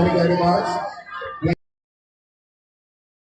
Tá ligado mais?